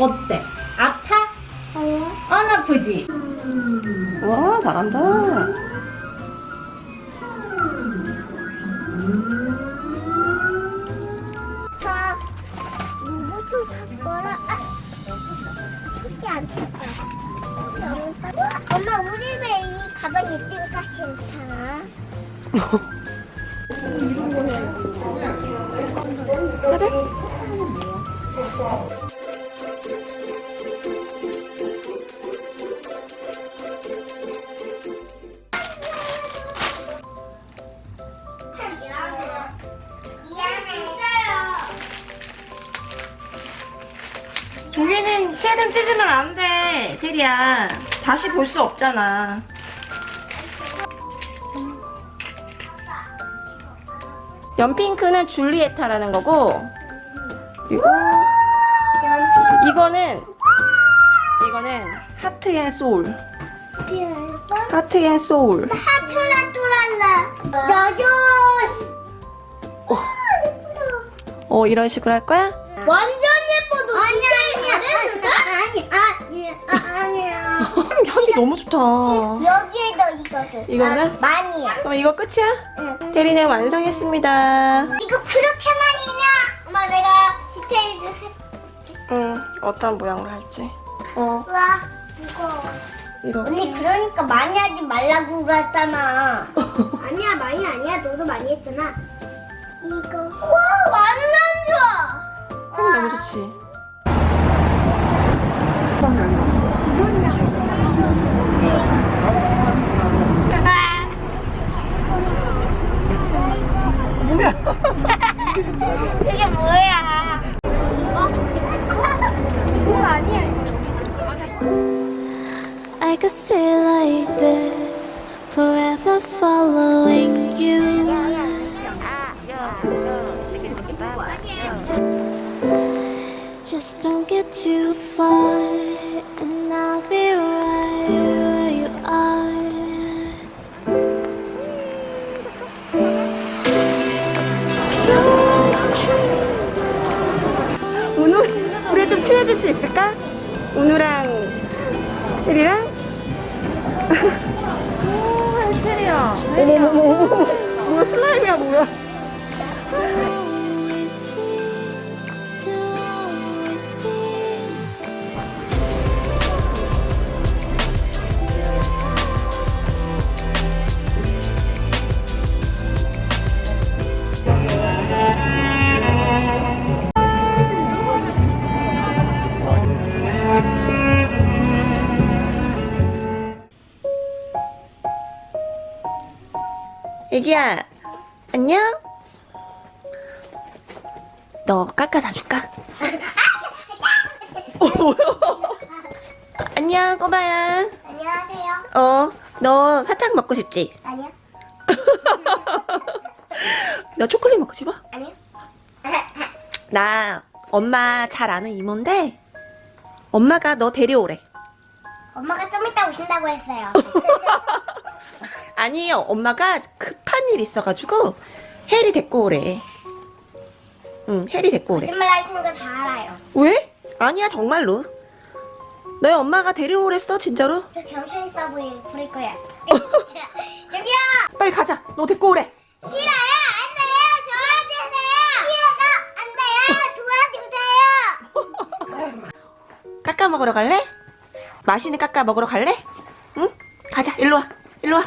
어때? 아파? 아니야. 안 아프지? 와 잘한다 자, 이모도 바꿔라. 아, 이게 안 탔다. 엄마, 우리 집에 이 가방 있으니까 괜찮아. 가자 여기는 책은 찢으면 안 돼 테리야 다시 볼 수 없잖아 연핑크는 줄리에타라는 거고 그리고 이거는 이거는 하트 앤 소울 하트 앤 소울 하트라 뚜랄라. 나도. 어 이런 식으로 할 거야? 완전 예뻐도 아니 아니 아니 아니 아니야. 향기 너무 좋다 여기에도 이거를. 이거는? 아, 많이야. 그럼 이거 끝이야? 응. 테리네 완성했습니다 이거 그렇게 많이냐? 엄마 내가 디테일즈 해. 응 어떤 모양으로 할지 어와 이거. 이거 언니 그러니까 많이 하지 말라고 그랬잖아. 아니야 많이 아니야 너도 많이 했잖아. 이거. 와 완전 좋아. 향 너무 좋지 뭐야 그게 뭐야? 이거 아니야. I could stay like this, forever following you. Just don't get too far, 운우 우리 좀 친해질 수 있을까? 운우랑 테리랑? 오 어머머머. 뭐야 슬라임이야 뭐야 애기야 안녕? 너 깎아 사줄까? 어 뭐야 안녕 꼬마야 안녕하세요. 어너 사탕 먹고 싶지? 아니요. 너 초콜릿 먹고 싶어? 아니요. 나 엄마 잘 아는 이모인데 엄마가 너 데려오래 엄마가 좀 이따 오신다고 했어요. 아니요 엄마가 급한 일 있어가지고 해리 데리고 오래 응 해리 데리고 오래 거짓말 하시는 거 다 알아요. 왜? 아니야 정말로 너희 엄마가 데려오랬어 진짜로? 저 경찰 있어 보이 부를 거야. 저기요. 빨리 가자 너 데리고 오래 싫어요. 안 돼요. 도와주세요. 싫어요. 깎아 먹으러 갈래? 맛있는 깎아 먹으러 갈래? 응? 가자 일로 와 일로 와